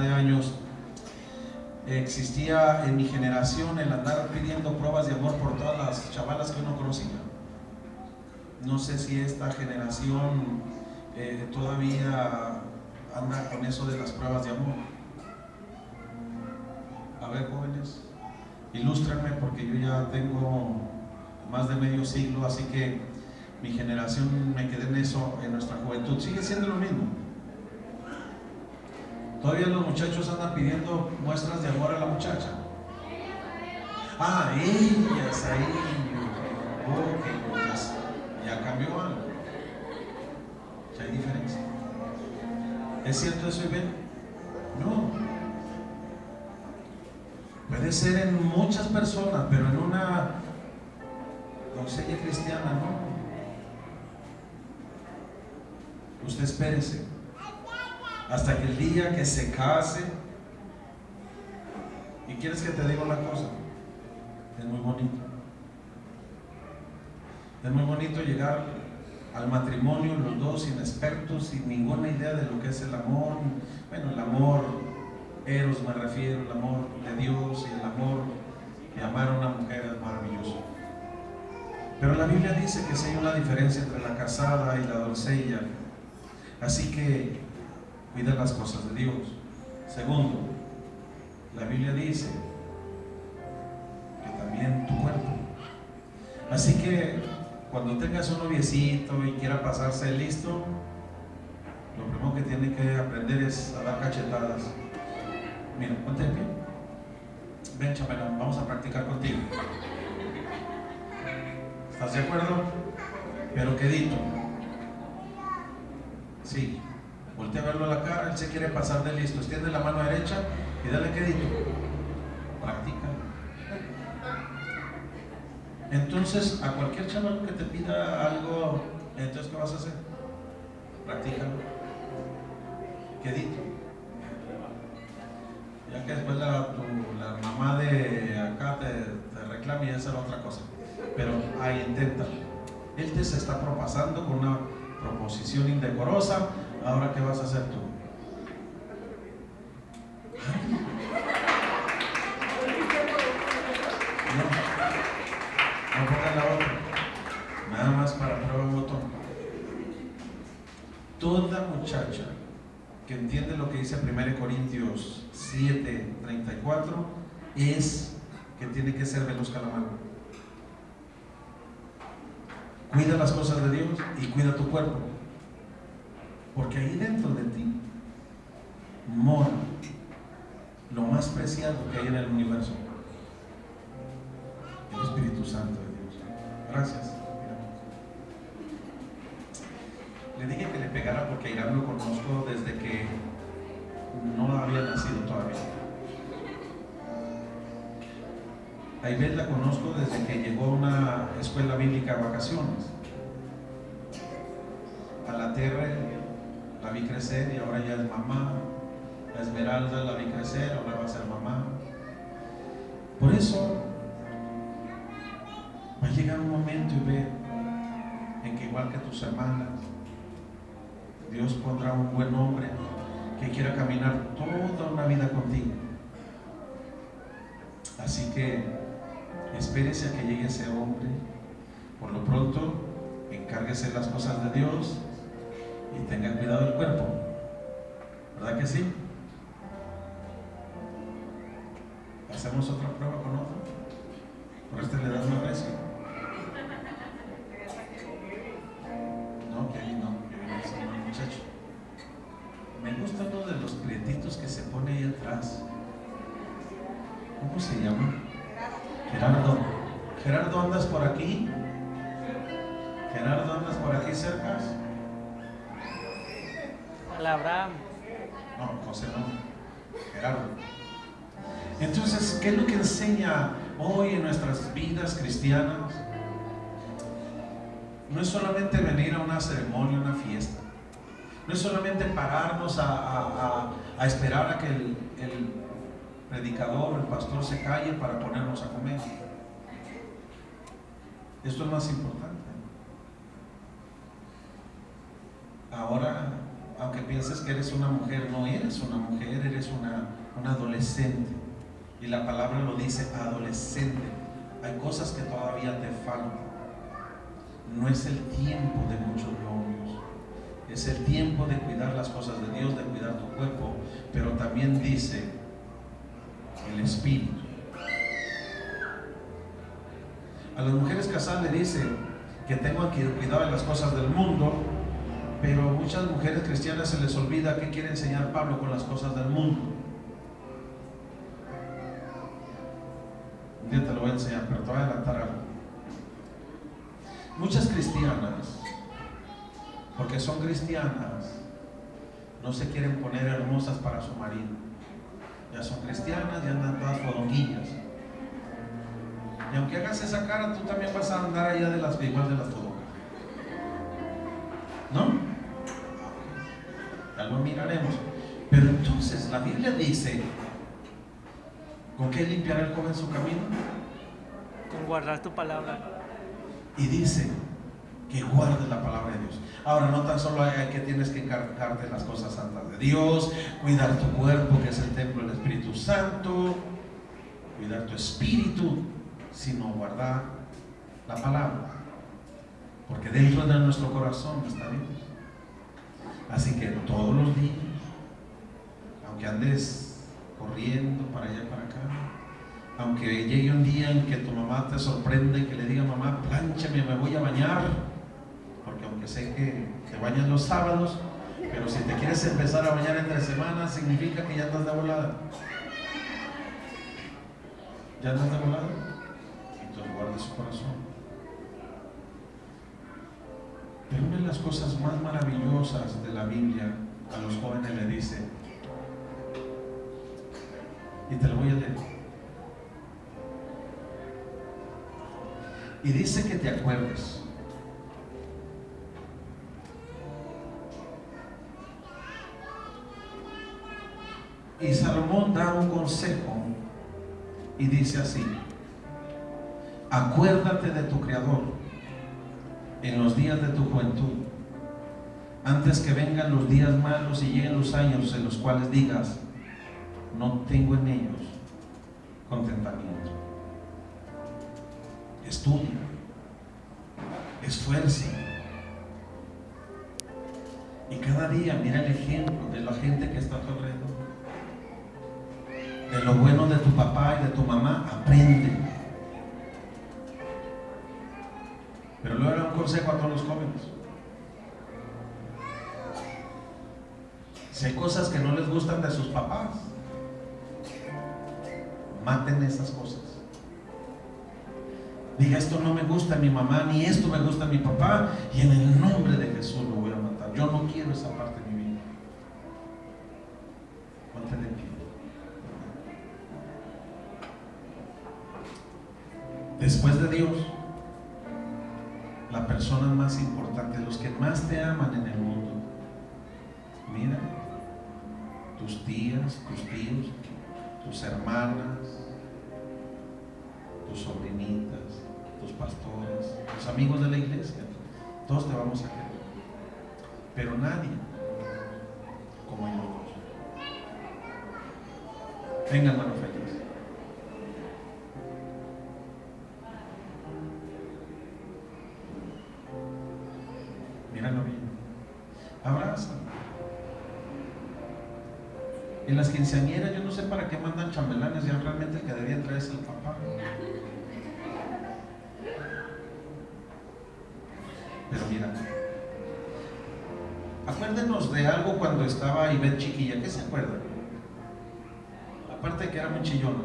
de años, existía en mi generación el andar pidiendo pruebas de amor por todas las chavalas que uno conocía. No sé si esta generación eh, todavía anda con eso de las pruebas de amor. A ver, jóvenes, ilústrenme porque yo ya tengo más de medio siglo, así que mi generación me quedé en eso en nuestra juventud. Sigue siendo lo mismo. Todavía los muchachos andan pidiendo muestras de amor a la muchacha. Ah, ellas ahí. Ok, pues ya cambió algo. Ya hay diferencia. ¿Es cierto eso, bien? No. Puede ser en muchas personas, pero en una doncella cristiana no. Usted espérese hasta que el día que se case. Y quieres que te diga una cosa, es muy bonito. Es muy bonito llegar al matrimonio los dos inexpertos, sin ninguna idea de lo que es el amor. Bueno, el amor, eros me refiero, el amor de Dios y el amor de amar a una mujer es maravilloso. Pero la Biblia dice que si hay una diferencia entre la casada y la doncella. Así que cuida las cosas de Dios. Segundo, la Biblia dice que también tu cuerpo. Así que cuando tengas un noviecito y quiera pasarse listo, lo primero que tiene que aprender es a dar cachetadas. Mira, ponte pie. Ven, chamelón, vamos a practicar contigo. ¿Estás de acuerdo? Pero quedito. Sí. A la cara, él se quiere pasar de listo. Extiende la mano derecha y dale quedito. Practica. Entonces, a cualquier chaval que te pida algo, entonces, ¿qué vas a hacer? Practícalo. Quedito. Ya que después la, la mamá de acá te, te reclame y esa es otra cosa. Pero ahí inténtalo. Él te se está propasando con una proposición indecorosa. Ahora, ¿qué vas a hacer tú? No, no pongan la otra. Nada más para prueba el botón. Toda muchacha que entiende lo que dice 1 Corintios 7, 34 es que tiene que ser veloz la. Cuida las cosas de Dios y cuida tu cuerpo. Porque ahí dentro de ti mora lo más preciado que hay en el universo. El Espíritu Santo de Dios. Gracias. Le dije que le pegara porque Irán lo conozco desde que no había nacido todavía. A la conozco desde que llegó a una escuela bíblica a vacaciones. A la Terre la vi crecer y ahora ya es mamá. A Esmeralda la vi crecer, ahora va a ser mamá. Por eso va a llegar un momento y ve en que igual que tus hermanas, Dios pondrá un buen hombre que quiera caminar toda una vida contigo. Así que espérese a que llegue ese hombre. Por lo pronto, encárguese las cosas de Dios y tenga cuidado del cuerpo. ¿Verdad que sí? ¿Hacemos otra prueba con otro? ¿Por este le das una recio? No, que ahí no, que viene el muchacho. Me gusta uno de los prietitos que se pone ahí atrás. ¿Cómo se llama? Gerardo. Gerardo, ¿andas por aquí? Gerardo, ¿andas por aquí cerca? No, José no. Gerardo. Entonces, ¿qué es lo que enseña hoy en nuestras vidas cristianas? No es solamente venir a una ceremonia, una fiesta. No es solamente pararnos a, esperar a que el predicador, el pastor se calle para ponernos a comer. Esto es más importante. Ahora, aunque pienses que eres una mujer, no eres una mujer, eres una un adolescente. Y la palabra lo dice, adolescente. Hay cosas que todavía te faltan. No es el tiempo de muchos novios. Es el tiempo de cuidar las cosas de Dios, de cuidar tu cuerpo. Pero también dice el espíritu. A las mujeres casadas le dice que tengan que cuidar las cosas del mundo, pero a muchas mujeres cristianas se les olvida que quiere enseñar Pablo con las cosas del mundo. Un día te lo voy a enseñar, pero te voy a adelantar algo. Muchas cristianas, porque son cristianas, no se quieren poner hermosas para su marido. Ya son cristianas, ya andan todas fodonguillas. Y aunque hagas esa cara, tú también vas a andar allá de las igual de las fodongas. ¿No? Lo miraremos. Pero entonces la Biblia dice, ¿con qué limpiará el joven su camino? Con guardar tu palabra. Y dice que guardes la palabra de Dios. Ahora, no tan solo hay que tienes que encargarte las cosas santas de Dios, cuidar tu cuerpo, que es el templo del Espíritu Santo, cuidar tu espíritu, sino guardar la palabra. Porque dentro de nuestro corazón está Dios. Así que todos los días, aunque andes corriendo para allá y para acá, aunque llegue un día en que tu mamá te sorprende y que le diga, mamá, plánchame, me voy a bañar, porque aunque sé que te bañan los sábados, pero si te quieres empezar a bañar entre semanas, significa que ya andas de volada. ¿Ya andas de volada? Entonces guarde su corazón. Pero una de las cosas más maravillosas de la Biblia a los jóvenes le dice, y te lo voy a leer. Y dice que te acuerdes. Y Salomón da un consejo y dice así, acuérdate de tu Creador en los días de tu juventud, antes que vengan los días malos y lleguen los años en los cuales digas, no tengo en ellos contentamiento. Estudia, esfuerce. Y cada día mira el ejemplo de la gente que está a tu alrededor. De lo bueno de tu papá y de tu mamá, aprende. Consejo a todos los jóvenes. Si hay cosas que no les gustan de sus papás, maten esas cosas. Diga, esto no me gusta a mi mamá, ni esto me gusta a mi papá, y en el nombre de Jesús lo voy a matar. Yo no quiero esa parte de mi vida. Ponte de pie. Después de Dios, la persona más importante, los que más te aman en el mundo, mira, tus tías, tus tíos, tus hermanas, tus sobrinitas, tus pastores, tus amigos de la iglesia, todos te vamos a querer. Pero nadie como yo. Venga, hermano bien. Abraza. En las quinceañeras yo no sé para qué mandan chambelanes, ya realmente el que debía traer es el papá. Pero mira, acuérdenos de algo cuando estaba Ivette chiquilla, ¿qué se acuerdan? Aparte de que era muy chillona.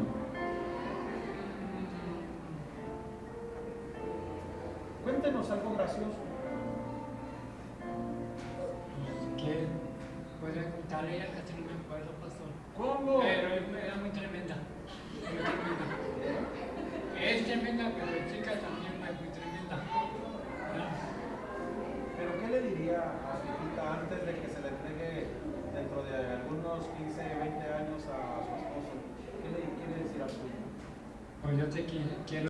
Cuéntenos algo gracioso. Contarle ella casi no me acuerdo, pastor. ¿Cómo? Pero era muy tremenda. Muy tremenda. Es tremenda, pero chica también es muy tremenda. ¿Pero qué le diría a su hijita antes de que se le entregue dentro de algunos 15, 20 años a su esposo? ¿Qué le quiere decir a su hija? Pues yo te qui- quiero.